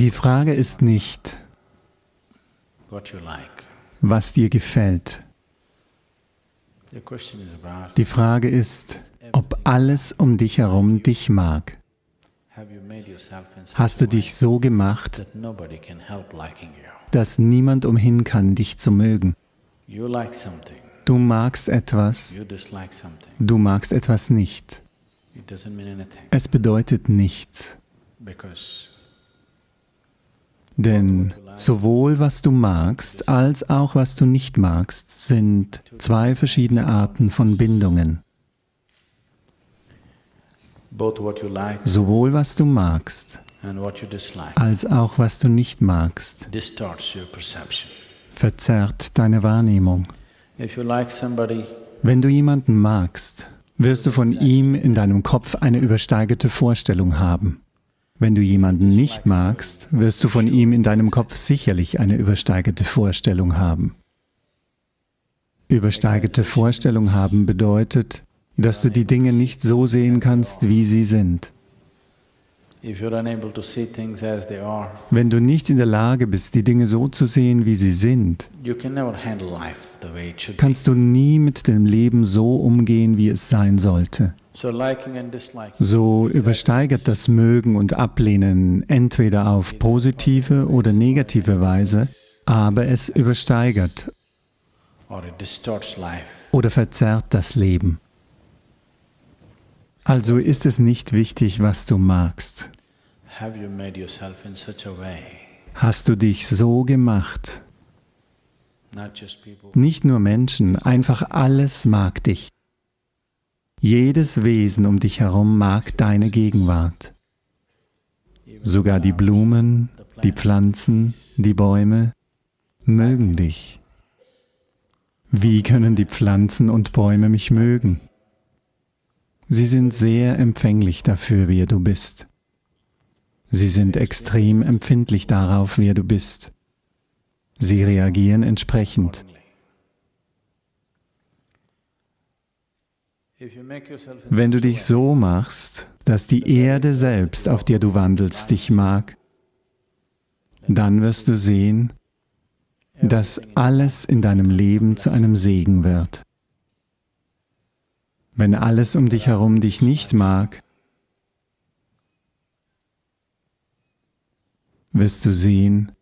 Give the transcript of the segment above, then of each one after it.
Die Frage ist nicht, was dir gefällt. Die Frage ist, ob alles um dich herum dich mag. Hast du dich so gemacht, dass niemand umhin kann, dich zu mögen? Du magst etwas, du magst etwas nicht. Es bedeutet nichts. Denn sowohl was du magst, als auch was du nicht magst, sind zwei verschiedene Arten von Bindungen. Sowohl was du magst, als auch was du nicht magst, verzerrt deine Wahrnehmung. Wenn du jemanden magst, wirst du von ihm in deinem Kopf eine übersteigerte Vorstellung haben. Wenn du jemanden nicht magst, wirst du von ihm in deinem Kopf sicherlich eine übersteigerte Vorstellung haben. Übersteigerte Vorstellung haben bedeutet, dass du die Dinge nicht so sehen kannst, wie sie sind. Wenn du nicht in der Lage bist, die Dinge so zu sehen, wie sie sind, kannst du nie mit dem Leben so umgehen, wie es sein sollte. So übersteigert das Mögen und Ablehnen entweder auf positive oder negative Weise, aber es übersteigert oder verzerrt das Leben. Also ist es nicht wichtig, was du magst. Hast du dich so gemacht? Nicht nur Menschen, einfach alles mag dich. Jedes Wesen um dich herum mag deine Gegenwart. Sogar die Blumen, die Pflanzen, die Bäume mögen dich. Wie können die Pflanzen und Bäume mich mögen? Sie sind sehr empfänglich dafür, wer du bist. Sie sind extrem empfindlich darauf, wer du bist. Sie reagieren entsprechend. Wenn du dich so machst, dass die Erde selbst, auf der du wandelst, dich mag, dann wirst du sehen, dass alles in deinem Leben zu einem Segen wird. Wenn alles um dich herum dich nicht mag, wirst du sehen,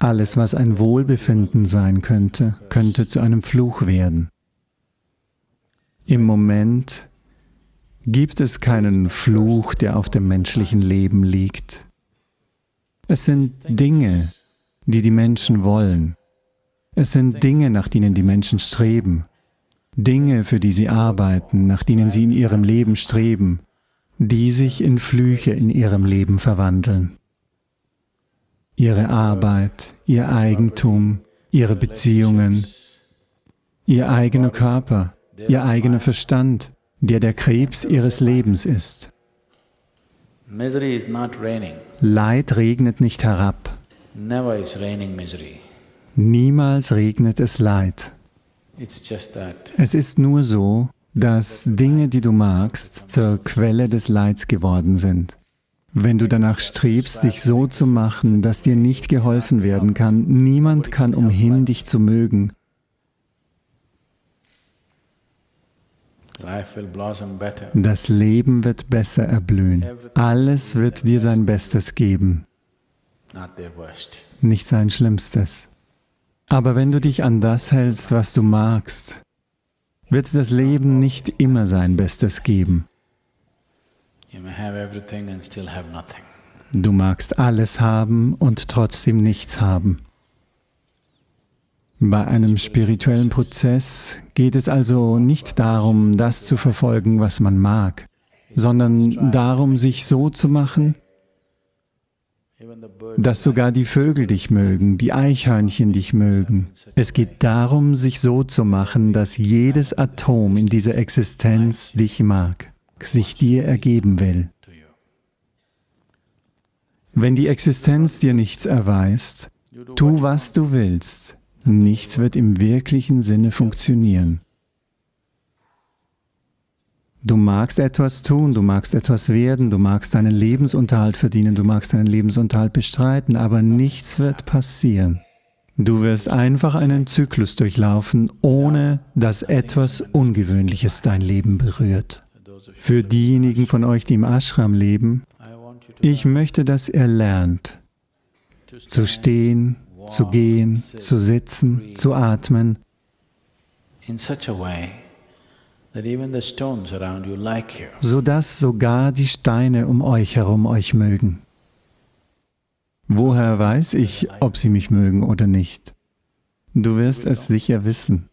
alles, was ein Wohlbefinden sein könnte, könnte zu einem Fluch werden. Im Moment gibt es keinen Fluch, der auf dem menschlichen Leben liegt. Es sind Dinge, die die Menschen wollen. Es sind Dinge, nach denen die Menschen streben. Dinge, für die sie arbeiten, nach denen sie in ihrem Leben streben, die sich in Flüche in ihrem Leben verwandeln. Ihre Arbeit, ihr Eigentum, ihre Beziehungen, ihr eigener Körper, ihr eigener Verstand, der der Krebs ihres Lebens ist. Leid regnet nicht herab. Niemals regnet es Leid. Es ist nur so, dass Dinge, die du magst, zur Quelle des Leids geworden sind. Wenn du danach strebst, dich so zu machen, dass dir nicht geholfen werden kann, niemand kann umhin, dich zu mögen, das Leben wird besser erblühen. Alles wird dir sein Bestes geben, nicht sein Schlimmstes. Aber wenn du dich an das hältst, was du magst, wird das Leben nicht immer sein Bestes geben. Du magst alles haben und trotzdem nichts haben. Bei einem spirituellen Prozess geht es also nicht darum, das zu verfolgen, was man mag, sondern darum, sich so zu machen, dass sogar die Vögel dich mögen, die Eichhörnchen dich mögen. Es geht darum, sich so zu machen, dass jedes Atom in dieser Existenz dich mag, sich dir ergeben will. Wenn die Existenz dir nichts erweist, tu, was du willst, nichts wird im wirklichen Sinne funktionieren. Du magst etwas tun, du magst etwas werden, du magst deinen Lebensunterhalt verdienen, du magst deinen Lebensunterhalt bestreiten, aber nichts wird passieren. Du wirst einfach einen Zyklus durchlaufen, ohne dass etwas Ungewöhnliches dein Leben berührt. Für diejenigen von euch, die im Ashram leben, ich möchte, dass ihr lernt, zu stehen, zu gehen, zu sitzen, zu atmen, sodass sogar die Steine um euch herum euch mögen. Woher weiß ich, ob sie mich mögen oder nicht? Du wirst es sicher wissen.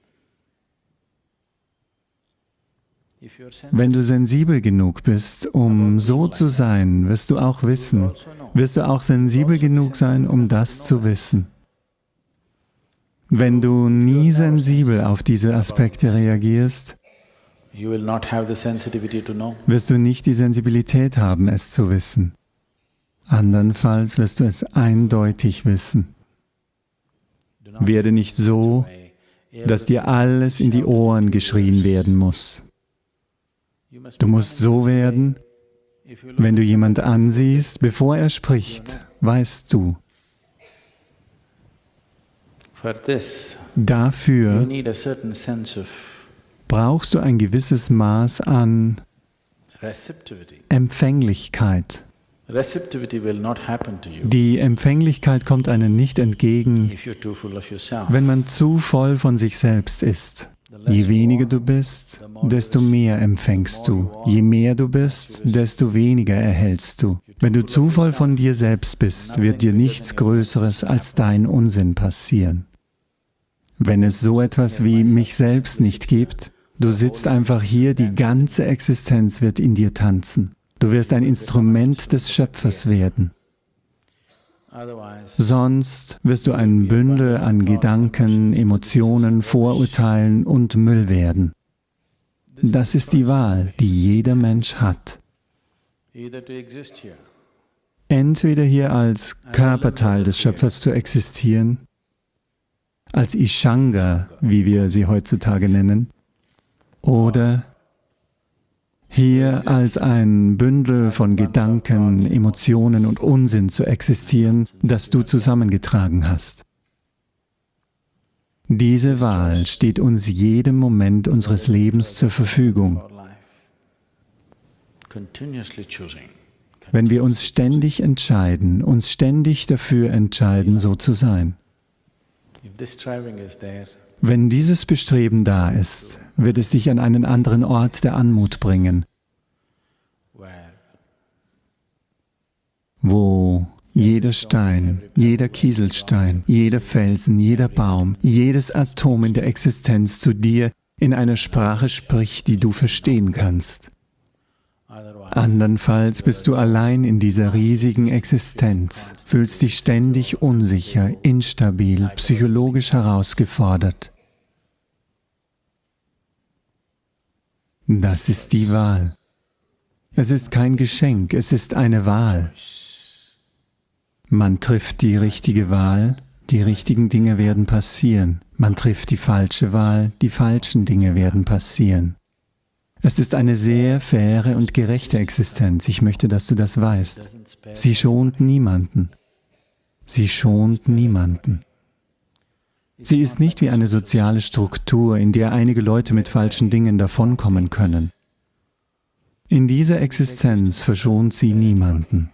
Wenn du sensibel genug bist, um so zu sein, wirst du auch wissen, wirst du auch sensibel genug sein, um das zu wissen. Wenn du nie sensibel auf diese Aspekte reagierst, wirst du nicht die Sensibilität haben, es zu wissen. Andernfalls wirst du es eindeutig wissen. Werde nicht so, dass dir alles in die Ohren geschrien werden muss. Du musst so werden, wenn du jemand ansiehst, bevor er spricht, weißt du. Dafür brauchst du ein gewisses Maß an Empfänglichkeit. Die Empfänglichkeit kommt einem nicht entgegen, wenn man zu voll von sich selbst ist. Je weniger du bist, desto mehr empfängst du. Je mehr du bist, desto weniger erhältst du. Wenn du zu voll von dir selbst bist, wird dir nichts Größeres als dein Unsinn passieren. Wenn es so etwas wie mich selbst nicht gibt, du sitzt einfach hier, die ganze Existenz wird in dir tanzen. Du wirst ein Instrument des Schöpfers werden. Sonst wirst du ein Bündel an Gedanken, Emotionen, Vorurteilen und Müll werden. Das ist die Wahl, die jeder Mensch hat. Entweder hier als Körperteil des Schöpfers zu existieren, als Ishanga, wie wir sie heutzutage nennen, oder hier als ein Bündel von Gedanken, Emotionen und Unsinn zu existieren, das du zusammengetragen hast. Diese Wahl steht uns jedem Moment unseres Lebens zur Verfügung. Wenn wir uns ständig entscheiden, uns ständig dafür entscheiden, so zu sein. Wenn dieses Bestreben da ist, wird es dich an einen anderen Ort der Anmut bringen, wo jeder Stein, jeder Kieselstein, jeder Felsen, jeder Baum, jedes Atom in der Existenz zu dir in einer Sprache spricht, die du verstehen kannst. Andernfalls bist du allein in dieser riesigen Existenz, fühlst dich ständig unsicher, instabil, psychologisch herausgefordert. Das ist die Wahl. Es ist kein Geschenk, es ist eine Wahl. Man trifft die richtige Wahl, die richtigen Dinge werden passieren. Man trifft die falsche Wahl, die falschen Dinge werden passieren. Es ist eine sehr faire und gerechte Existenz. Ich möchte, dass du das weißt. Sie schont niemanden. Sie schont niemanden. Sie ist nicht wie eine soziale Struktur, in der einige Leute mit falschen Dingen davonkommen können. In dieser Existenz verschont sie niemanden.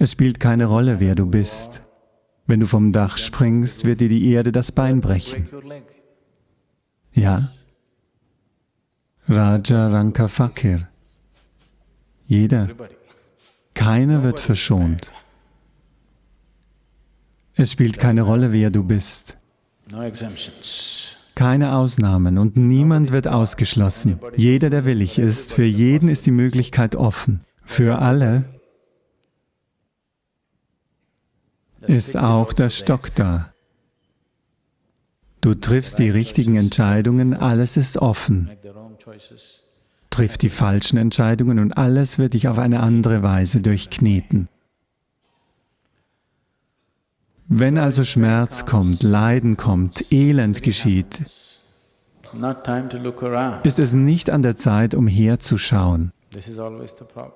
Es spielt keine Rolle, wer du bist. Wenn du vom Dach springst, wird dir die Erde das Bein brechen. Ja? Raja Ranka Fakir. Jeder. Keiner wird verschont. Es spielt keine Rolle, wer du bist. Keine Ausnahmen und niemand wird ausgeschlossen. Jeder, der willig ist, für jeden ist die Möglichkeit offen. Für alle ist auch der Stock da. Du triffst die richtigen Entscheidungen, alles ist offen. Triff die falschen Entscheidungen und alles wird dich auf eine andere Weise durchkneten. Wenn also Schmerz kommt, Leiden kommt, Elend geschieht, ist es nicht an der Zeit, umherzuschauen.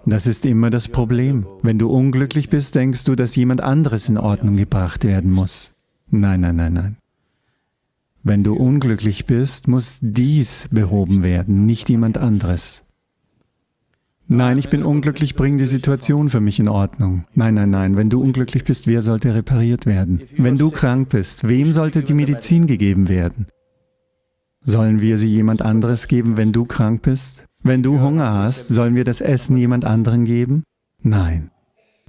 Das ist immer das Problem. Wenn du unglücklich bist, denkst du, dass jemand anderes in Ordnung gebracht werden muss. Nein, nein, nein, nein. Wenn du unglücklich bist, muss dies behoben werden, nicht jemand anderes. Nein, ich bin unglücklich, bring die Situation für mich in Ordnung. Nein, nein, nein, wenn du unglücklich bist, wer sollte repariert werden? Wenn du krank bist, wem sollte die Medizin gegeben werden? Sollen wir sie jemand anderes geben, wenn du krank bist? Wenn du Hunger hast, sollen wir das Essen jemand anderen geben? Nein.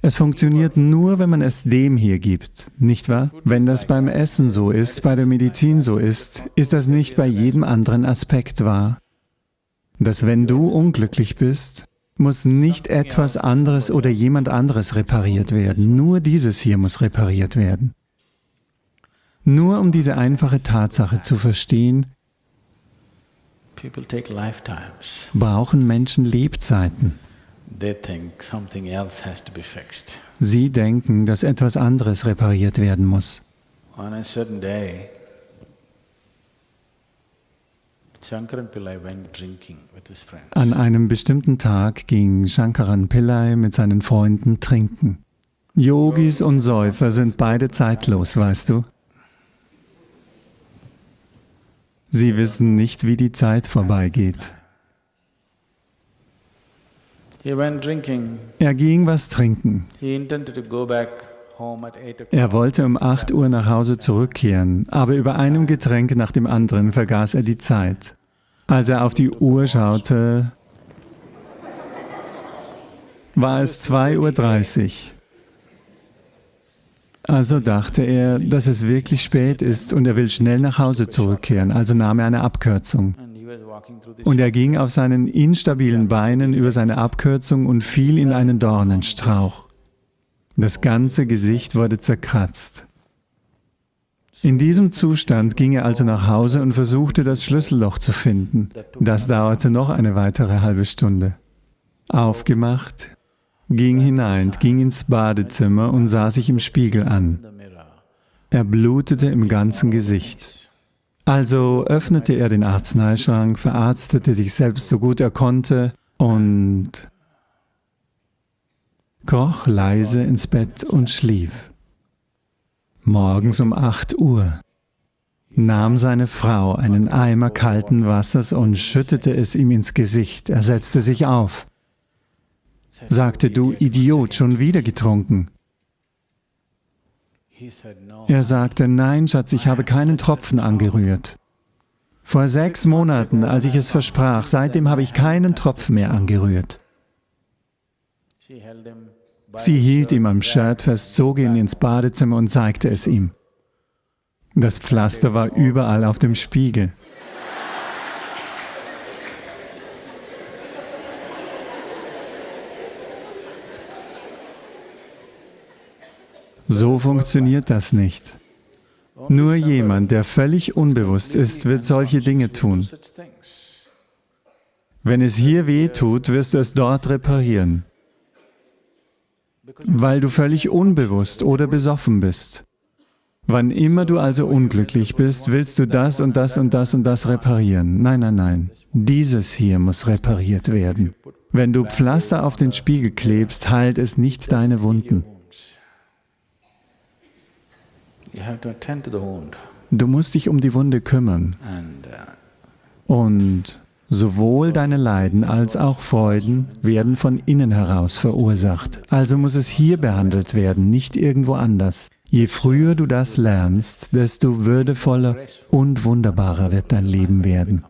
Es funktioniert nur, wenn man es dem hier gibt, nicht wahr? Wenn das beim Essen so ist, bei der Medizin so ist, ist das nicht bei jedem anderen Aspekt wahr. Dass wenn du unglücklich bist, muss nicht etwas anderes oder jemand anderes repariert werden, nur dieses hier muss repariert werden. Nur um diese einfache Tatsache zu verstehen, brauchen Menschen Lebzeiten. Sie denken, dass etwas anderes repariert werden muss. An einem bestimmten Tag ging Shankaran Pillai mit seinen Freunden trinken. Yogis und Säufer sind beide zeitlos, weißt du? Sie wissen nicht, wie die Zeit vorbeigeht. Er ging was trinken. Er wollte um 8 Uhr nach Hause zurückkehren, aber über einem Getränk nach dem anderen vergaß er die Zeit. Als er auf die Uhr schaute, war es 2.30 Uhr. Also dachte er, dass es wirklich spät ist und er will schnell nach Hause zurückkehren, also nahm er eine Abkürzung. Und er ging auf seinen instabilen Beinen über seine Abkürzung und fiel in einen Dornenstrauch. Das ganze Gesicht wurde zerkratzt. In diesem Zustand ging er also nach Hause und versuchte, das Schlüsselloch zu finden. Das dauerte noch eine weitere halbe Stunde. Aufgemacht, ging hinein, ging ins Badezimmer und sah sich im Spiegel an. Er blutete im ganzen Gesicht. Also öffnete er den Arzneischrank, verarztete sich selbst so gut er konnte und kroch leise ins Bett und schlief. Morgens um 8 Uhr nahm seine Frau einen Eimer kalten Wassers und schüttete es ihm ins Gesicht. Er setzte sich auf sagte, du Idiot, schon wieder getrunken. Er sagte, nein, Schatz, ich habe keinen Tropfen angerührt. Vor sechs Monaten, als ich es versprach, seitdem habe ich keinen Tropfen mehr angerührt. Sie hielt ihm am Shirt fest, zog ihn ins Badezimmer und zeigte es ihm. Das Pflaster war überall auf dem Spiegel. So funktioniert das nicht. Nur jemand, der völlig unbewusst ist, wird solche Dinge tun. Wenn es hier weh tut, wirst du es dort reparieren, weil du völlig unbewusst oder besoffen bist. Wann immer du also unglücklich bist, willst du das und das und das und das reparieren. Nein, nein, nein. Dieses hier muss repariert werden. Wenn du Pflaster auf den Spiegel klebst, heilt es nicht deine Wunden. Du musst dich um die Wunde kümmern. Uh, Und sowohl deine Leiden als auch Freuden werden von innen heraus verursacht. Also muss es hier behandelt werden, nicht irgendwo anders. Je früher du das lernst, desto würdevoller und wunderbarer wird dein Leben werden.